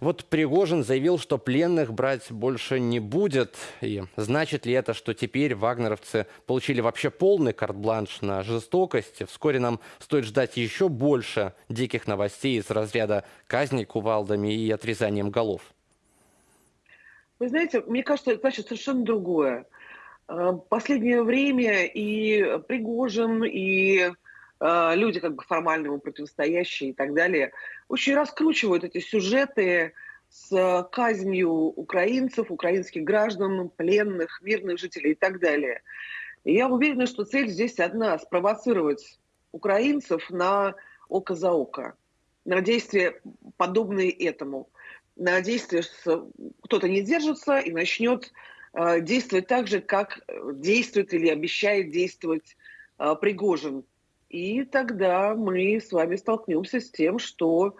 Вот Пригожин заявил, что пленных брать больше не будет. И значит ли это, что теперь вагнеровцы получили вообще полный карт-бланш на жестокость? Вскоре нам стоит ждать еще больше диких новостей из разряда казней кувалдами и отрезанием голов. Вы знаете, мне кажется, это значит совершенно другое. Э, последнее время и Пригожин, и э, люди как бы формально ему противостоящие и так далее, очень раскручивают эти сюжеты с казнью украинцев, украинских граждан, пленных, мирных жителей и так далее. И я уверена, что цель здесь одна – спровоцировать украинцев на око за око, на действия, подобные этому, на действия, кто-то не держится и начнет э, действовать так же, как действует или обещает действовать э, Пригожин. И тогда мы с вами столкнемся с тем, что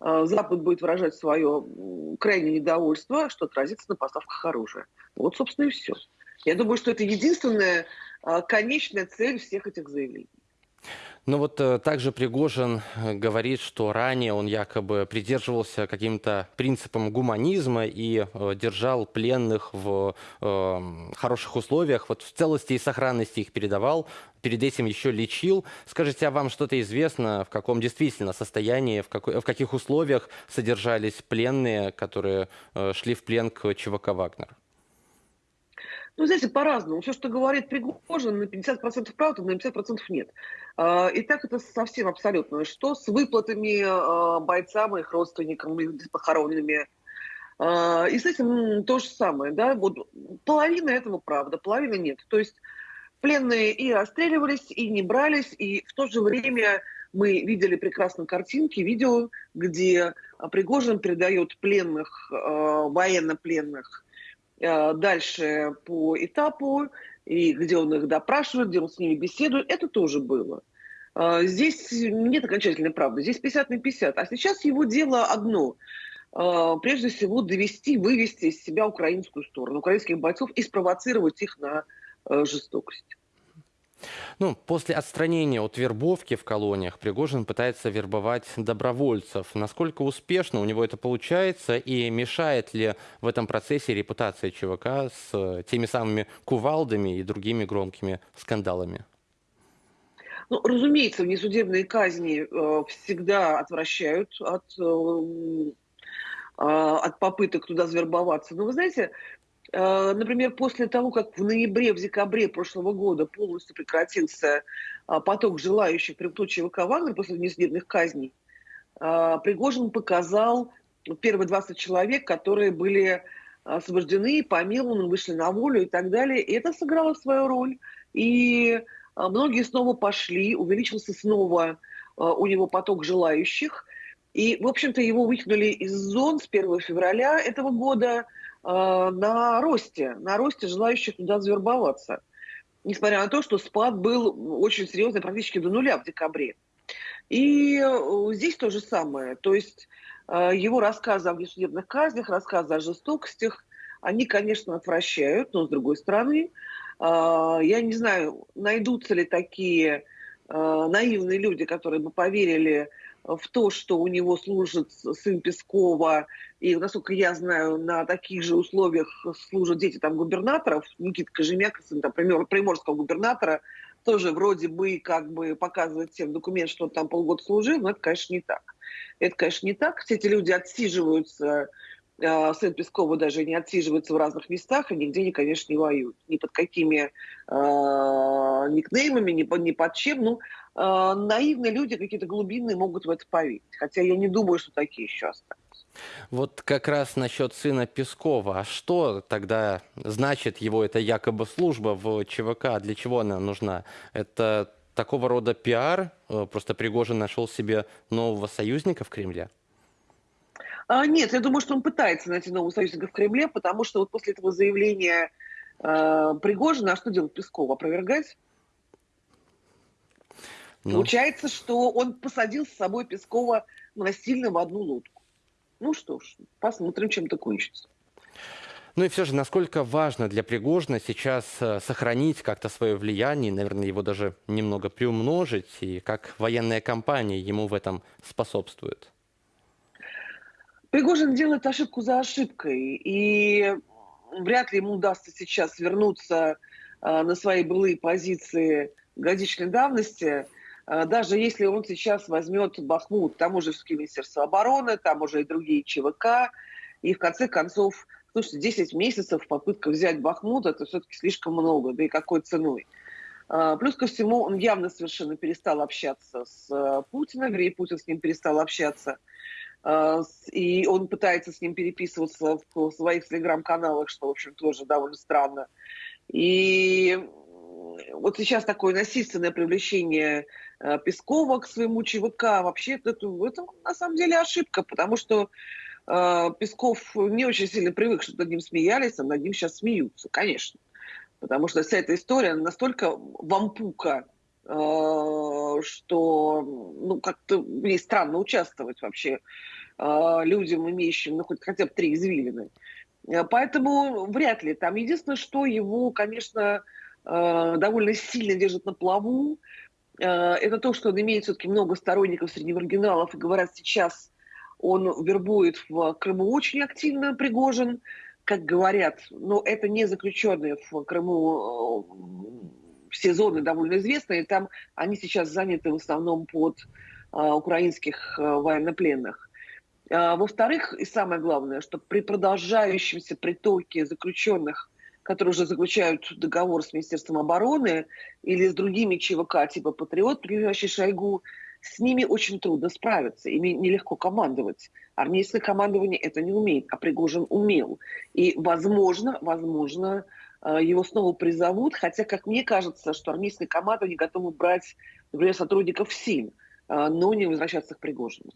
э, Запад будет выражать свое крайнее недовольство, что отразится на поставках оружия. Вот, собственно, и все. Я думаю, что это единственная э, конечная цель всех этих заявлений. Ну вот э, также Пригожин э, говорит, что ранее он якобы придерживался каким-то принципам гуманизма и э, держал пленных в хороших условиях, вот в целости и сохранности их передавал, перед этим еще лечил. Скажите, а вам что-то известно, в каком действительно состоянии, в, какой, в каких условиях содержались пленные, которые шли в плен к ЧВК «Вагнер»? Ну, знаете, по-разному. Все, что говорит Пригожин, на 50% правда, на 50% нет. А, и так это совсем абсолютно. Что с выплатами а, бойцам, их родственникам, их похоронными? А, и с этим то же самое. Да? Вот половина этого правда, половина нет. То есть пленные и расстреливались, и не брались, и в то же время мы видели прекрасно картинки, видео, где Пригожин передает пленных, военнопленных, дальше по этапу, и где он их допрашивает, где он с ними беседует, это тоже было. Э, здесь нет окончательной правды, здесь 50 на 50. А сейчас его дело одно э, – прежде всего довести, вывести из себя украинскую сторону, украинских бойцов и спровоцировать их на жестокость. Ну, после отстранения от вербовки в колониях Пригожин пытается вербовать добровольцев. Насколько успешно у него это получается и мешает ли в этом процессе репутация ЧВК с теми самыми кувалдами и другими громкими скандалами? Ну, разумеется, внесудебные казни э, всегда отвращают от, э, э, от попыток туда завербоваться. Но вы знаете, Э, например, после того, как в ноябре, в декабре прошлого года полностью прекратился а, поток желающих примкнуть ЧВК «Вагнер» после несудебных казней, а, Пригожин показал первые 20 человек, которые были освобождены, помилованы, вышли на волю и так далее. И это сыграло свою роль. И а, многие снова пошли, увеличился снова у него поток желающих. И, в общем-то, его выкинули из зон с 1 февраля этого года – Э, на росте, на росте желающих туда завербоваться. Несмотря на то, что спад был очень серьезный, практически до нуля в декабре. И э, здесь то же самое. То есть э, его рассказы о внесудебных казнях, рассказы о жестокостях, они, конечно, отвращают, но с другой стороны, я не знаю, найдутся ли такие наивные люди, которые бы поверили в то, что у него служит сын Пескова, и, насколько я знаю, на таких же условиях служат дети там губернаторов, Никита Кожемяк, сын там, приморского губернатора, тоже вроде бы как бы показывает всем документ, что он там полгода служил, но это, конечно, не так. Это, конечно, не так. Все эти люди отсиживаются, сын Пескова даже не отсиживается в разных местах, и нигде, конечно, не воюют. Ни под какими э, никнеймами, ни, под, ни под чем. Ну, э, наивные люди какие-то глубинные могут в это поверить. Хотя я не думаю, что такие еще остались. Вот как раз насчет сына Пескова. А что тогда значит его эта якобы служба в ЧВК? Для чего она нужна? Это такого рода пиар? Э, просто Пригожин нашел себе нового союзника в Кремле? А, нет, я думаю, что он пытается найти нового союзника в Кремле, потому что вот после этого заявления э, Пригожина, а что делать Песков? Опровергать? Ну. Получается, что он посадил с собой Пескова насильно в одну лодку. Ну что ж, посмотрим, чем это кончится. Ну и все же, насколько важно для Пригожина сейчас э, сохранить как-то свое влияние, наверное, его даже немного приумножить, и как военная кампания ему в этом способствует? Пригожин делает ошибку за ошибкой, и вряд ли ему удастся сейчас вернуться э, на свои былые позиции годичной давности, э, даже если он сейчас возьмет Бахмут, там уже все-таки Министерство обороны, там уже и другие ЧВК, и в конце концов, слушайте, 10 месяцев попытка взять Бахмут, это все-таки слишком много, да и какой ценой. Э, плюс ко всему, он явно совершенно перестал общаться с Путиным, и Путин с ним перестал общаться. И он пытается с ним переписываться в своих телеграм-каналах, что, в общем, тоже довольно странно. И вот сейчас такое насильственное привлечение э, Пескова к своему ЧВК, вообще это, это на самом деле ошибка, потому что э, Песков не очень сильно привык, что над ним смеялись, а над ним сейчас смеются, конечно. Потому что вся эта история настолько вампука, что ну, как-то мне странно участвовать вообще э, людям, имеющим ну, хоть хотя бы три извилины. Э, поэтому вряд ли. Там единственное, что его, конечно, э, довольно сильно держит на плаву, э, это то, что он имеет все-таки много сторонников среди маргиналов, и говорят, сейчас он вербует в Крыму очень активно Пригожин, как говорят, но это не заключенные в Крыму все зоны довольно известные, там они сейчас заняты в основном под украинских военнопленных. А, во-вторых, и самое главное, что при продолжающемся притоке заключенных, которые уже заключают договор с Министерством обороны или с другими ЧВК типа «Патриот», принадлежащий Шойгу, с ними очень трудно справиться, ими нелегко командовать. Армейское командование это не умеет, а Пригожин умел. И, возможно, возможно, а, Э, его снова призовут, хотя, как мне кажется, что армейская команда не готова брать, например, сотрудников СИН, э, но не возвращаться к Пригожину.